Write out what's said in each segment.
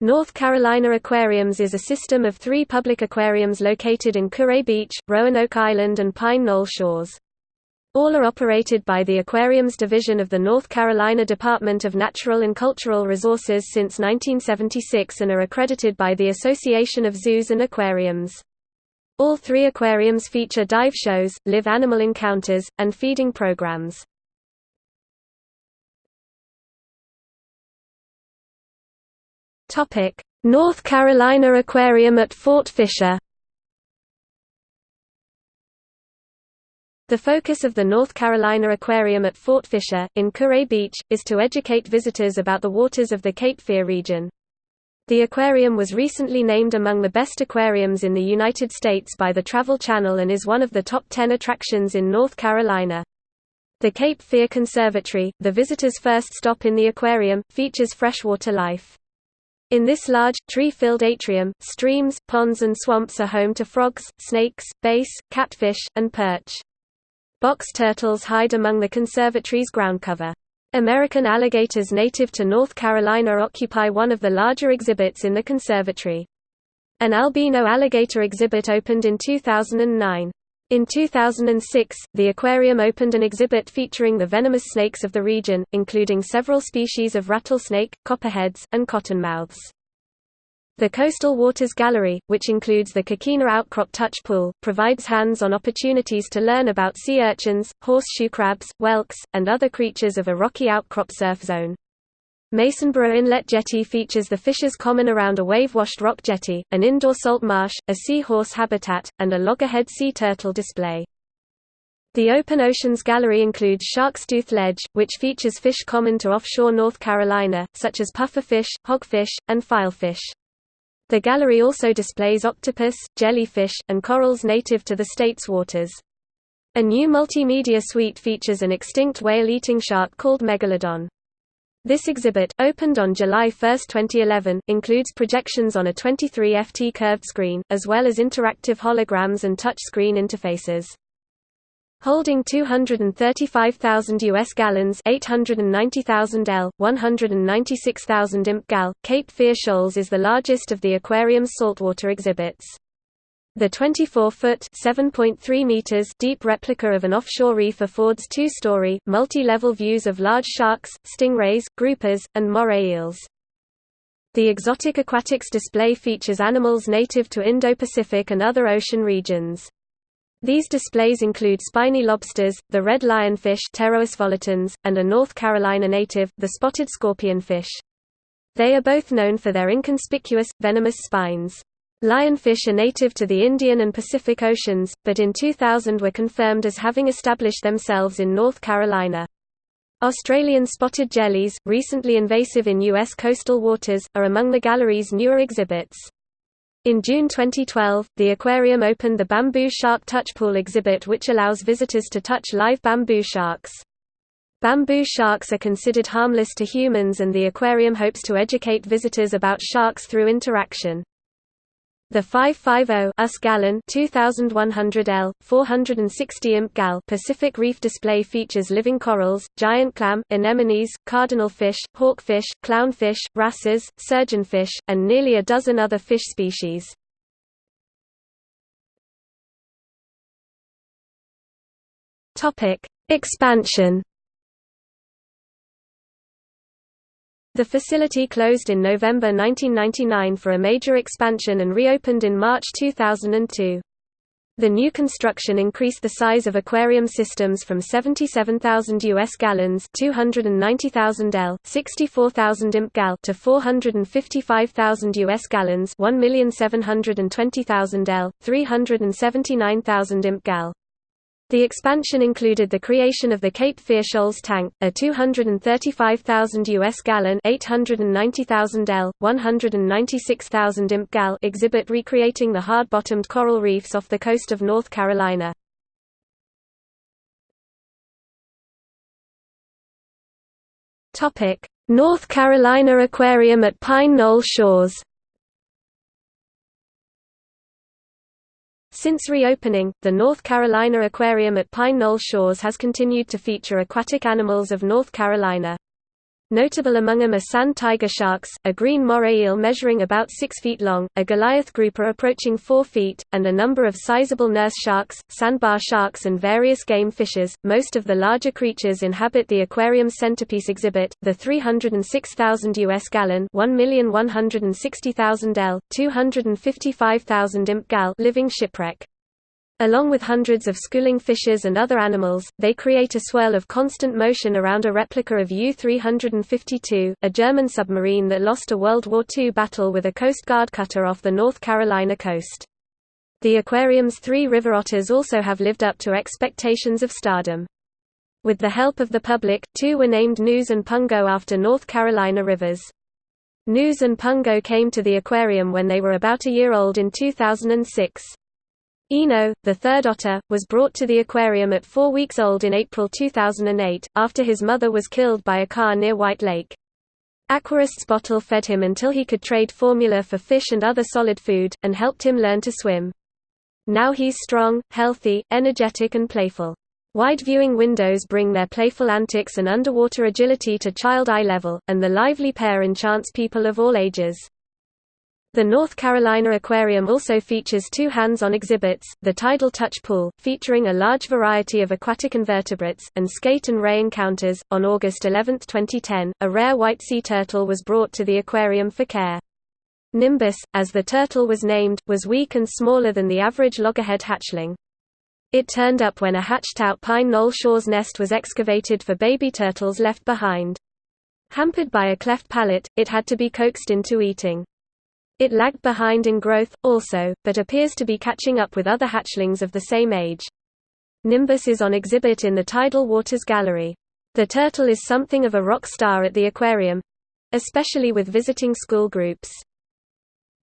North Carolina Aquariums is a system of three public aquariums located in Kure Beach, Roanoke Island and Pine Knoll Shores. All are operated by the Aquariums Division of the North Carolina Department of Natural and Cultural Resources since 1976 and are accredited by the Association of Zoos and Aquariums. All three aquariums feature dive shows, live animal encounters, and feeding programs. Topic: North Carolina Aquarium at Fort Fisher. The focus of the North Carolina Aquarium at Fort Fisher, in Kure Beach, is to educate visitors about the waters of the Cape Fear region. The aquarium was recently named among the best aquariums in the United States by the Travel Channel and is one of the top 10 attractions in North Carolina. The Cape Fear Conservatory, the visitor's first stop in the aquarium, features freshwater life. In this large, tree-filled atrium, streams, ponds and swamps are home to frogs, snakes, bass, catfish, and perch. Box turtles hide among the conservatory's ground cover. American alligators native to North Carolina occupy one of the larger exhibits in the conservatory. An albino alligator exhibit opened in 2009. In 2006, the aquarium opened an exhibit featuring the venomous snakes of the region, including several species of rattlesnake, copperheads, and cottonmouths. The Coastal Waters Gallery, which includes the Coquina Outcrop Touch Pool, provides hands-on opportunities to learn about sea urchins, horseshoe crabs, whelks, and other creatures of a rocky outcrop surf zone. Masonboro Inlet Jetty features the fishes common around a wave-washed rock jetty, an indoor salt marsh, a seahorse habitat, and a loggerhead sea turtle display. The Open Oceans Gallery includes Shark's Tooth Ledge, which features fish common to offshore North Carolina, such as pufferfish, hogfish, and filefish. The gallery also displays octopus, jellyfish, and corals native to the state's waters. A new multimedia suite features an extinct whale-eating shark called Megalodon. This exhibit, opened on July 1, 2011, includes projections on a 23 FT curved screen, as well as interactive holograms and touchscreen interfaces. Holding 235,000 US gallons 890,000 L, 196,000 imp gal, Cape Fear Shoals is the largest of the aquarium's saltwater exhibits. The 24-foot (7.3 meters) deep replica of an offshore reef affords two-story, multi-level views of large sharks, stingrays, groupers, and moray eels. The exotic aquatics display features animals native to Indo-Pacific and other ocean regions. These displays include spiny lobsters, the red lionfish and a North Carolina native, the spotted scorpionfish. They are both known for their inconspicuous, venomous spines. Lionfish are native to the Indian and Pacific Oceans, but in 2000 were confirmed as having established themselves in North Carolina. Australian spotted jellies, recently invasive in U.S. coastal waters, are among the gallery's newer exhibits. In June 2012, the aquarium opened the Bamboo Shark Touch Pool exhibit which allows visitors to touch live bamboo sharks. Bamboo sharks are considered harmless to humans and the aquarium hopes to educate visitors about sharks through interaction. The 550 US gallon 2100 L 460 imp gal Pacific Reef display features living corals, giant clam, anemones, cardinal fish, hawkfish, clownfish, wrasses, surgeonfish, and nearly a dozen other fish species. Topic: Expansion The facility closed in November 1999 for a major expansion and reopened in March 2002. The new construction increased the size of aquarium systems from 77,000 US gallons, 290,000 L, 64,000 imp gal to 455,000 US gallons, 1,720,000 L, 379,000 imp gal. The expansion included the creation of the Cape Fear Shoals tank, a 235,000 US gallon, 890,000 L, 196,000 imp gal exhibit recreating the hard-bottomed coral reefs off the coast of North Carolina. Topic: North Carolina Aquarium at Pine Knoll Shores. Since reopening, the North Carolina Aquarium at Pine Knoll Shores has continued to feature aquatic animals of North Carolina. Notable among them are sand tiger sharks, a green moray eel measuring about 6 feet long, a Goliath grouper approaching 4 feet, and a number of sizable nurse sharks, sandbar sharks and various game fishes. Most of the larger creatures inhabit the aquarium's centerpiece exhibit, the 306,000 US gallon, 1,160,000 L, 255,000 imp gal living shipwreck. Along with hundreds of schooling fishes and other animals, they create a swirl of constant motion around a replica of U-352, a German submarine that lost a World War II battle with a Coast Guard cutter off the North Carolina coast. The aquarium's three river otters also have lived up to expectations of stardom. With the help of the public, two were named Neuse and Pungo after North Carolina rivers. Neuse and Pungo came to the aquarium when they were about a year old in 2006. Eno, the third otter, was brought to the aquarium at four weeks old in April 2008, after his mother was killed by a car near White Lake. Aquarists bottle fed him until he could trade formula for fish and other solid food, and helped him learn to swim. Now he's strong, healthy, energetic and playful. Wide viewing windows bring their playful antics and underwater agility to child eye level, and the lively pair enchants people of all ages. The North Carolina Aquarium also features two hands-on exhibits, the Tidal Touch Pool, featuring a large variety of aquatic invertebrates, and Skate and Ray Encounters. On August 11, 2010, a rare white sea turtle was brought to the aquarium for care. Nimbus, as the turtle was named, was weak and smaller than the average loggerhead hatchling. It turned up when a hatched-out Pine Knoll Shores nest was excavated for baby turtles left behind. Hampered by a cleft palate, it had to be coaxed into eating. It lagged behind in growth, also, but appears to be catching up with other hatchlings of the same age. Nimbus is on exhibit in the Tidal Waters Gallery. The turtle is something of a rock star at the aquarium—especially with visiting school groups.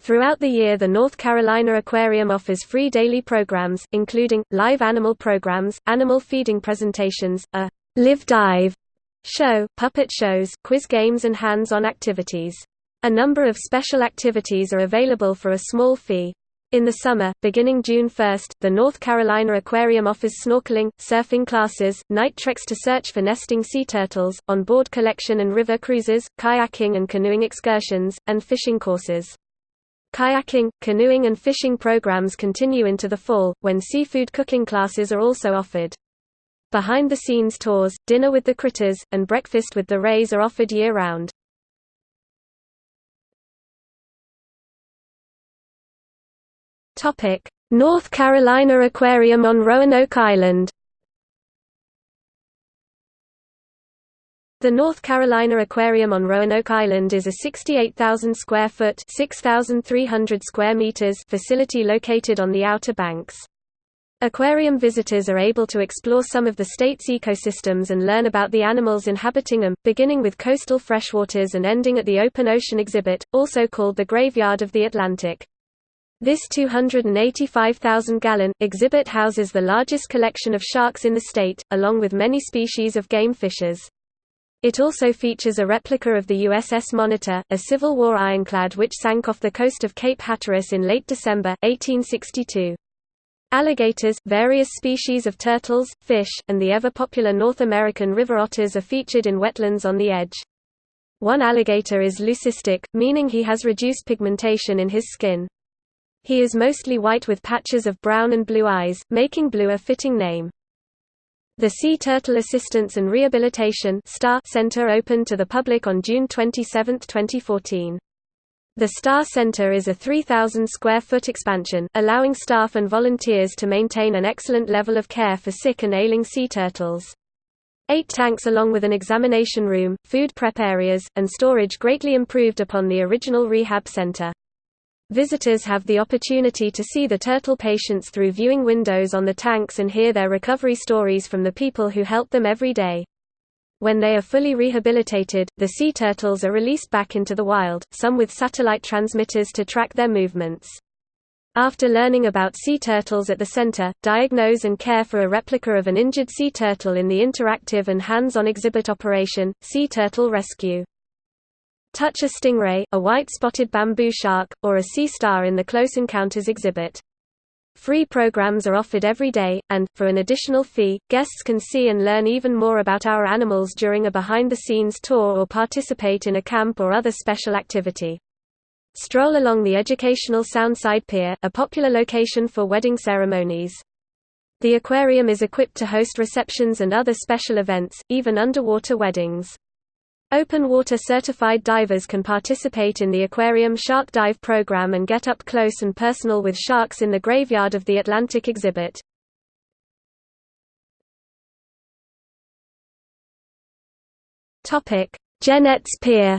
Throughout the year the North Carolina Aquarium offers free daily programs, including, live animal programs, animal feeding presentations, a «Live Dive» show, puppet shows, quiz games and hands-on activities. A number of special activities are available for a small fee. In the summer, beginning June 1, the North Carolina Aquarium offers snorkeling, surfing classes, night treks to search for nesting sea turtles, on-board collection and river cruises, kayaking and canoeing excursions, and fishing courses. Kayaking, canoeing and fishing programs continue into the fall, when seafood cooking classes are also offered. Behind-the-scenes tours, dinner with the critters, and breakfast with the rays are offered year-round. North Carolina Aquarium on Roanoke Island The North Carolina Aquarium on Roanoke Island is a 68,000 square foot (6,300 square meters) facility located on the Outer Banks. Aquarium visitors are able to explore some of the state's ecosystems and learn about the animals inhabiting them, beginning with coastal freshwaters and ending at the open ocean exhibit, also called the Graveyard of the Atlantic. This 285,000-gallon exhibit houses the largest collection of sharks in the state, along with many species of game fishes. It also features a replica of the USS Monitor, a Civil War ironclad which sank off the coast of Cape Hatteras in late December, 1862. Alligators, various species of turtles, fish, and the ever-popular North American river otters are featured in wetlands on the edge. One alligator is leucistic, meaning he has reduced pigmentation in his skin. He is mostly white with patches of brown and blue eyes, making blue a fitting name. The Sea Turtle Assistance and Rehabilitation Center opened to the public on June 27, 2014. The Star Center is a 3,000 square foot expansion, allowing staff and volunteers to maintain an excellent level of care for sick and ailing sea turtles. Eight tanks along with an examination room, food prep areas, and storage greatly improved upon the original rehab center. Visitors have the opportunity to see the turtle patients through viewing windows on the tanks and hear their recovery stories from the people who help them every day. When they are fully rehabilitated, the sea turtles are released back into the wild, some with satellite transmitters to track their movements. After learning about sea turtles at the center, diagnose and care for a replica of an injured sea turtle in the interactive and hands-on exhibit operation, Sea Turtle Rescue. Touch a stingray, a white-spotted bamboo shark, or a sea star in the Close Encounters exhibit. Free programs are offered every day, and, for an additional fee, guests can see and learn even more about our animals during a behind-the-scenes tour or participate in a camp or other special activity. Stroll along the educational Soundside Pier, a popular location for wedding ceremonies. The aquarium is equipped to host receptions and other special events, even underwater weddings. Open water certified divers can participate in the aquarium shark dive program and get up close and personal with sharks in the graveyard of the Atlantic exhibit. Topic: Jennette's Pier.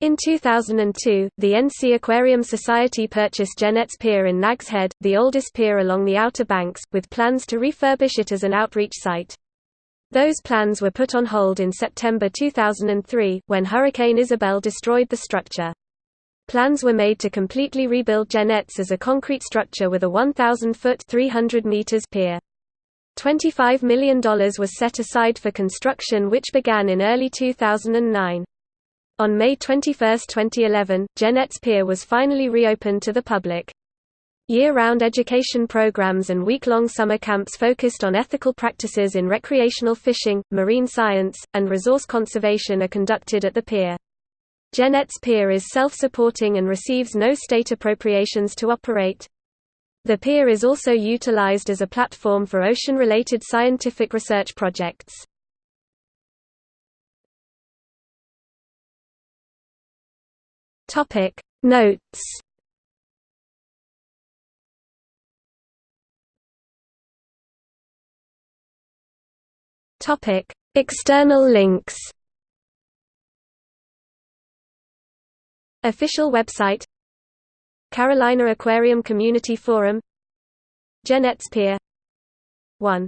In 2002, the NC Aquarium Society purchased Jennette's Pier in Nags Head, the oldest pier along the Outer Banks, with plans to refurbish it as an outreach site. Those plans were put on hold in September 2003, when Hurricane Isabel destroyed the structure. Plans were made to completely rebuild Jennette's as a concrete structure with a 1,000-foot (300 meters) pier. $25 million was set aside for construction which began in early 2009. On May 21, 2011, Jennette's Pier was finally reopened to the public. Year-round education programs and week-long summer camps focused on ethical practices in recreational fishing, marine science, and resource conservation are conducted at the pier. Jennette's Pier is self-supporting and receives no state appropriations to operate. The pier is also utilized as a platform for ocean-related scientific research projects. Notes Topic: External links. Official website Carolina Aquarium Community Forum Jennette's Pier 1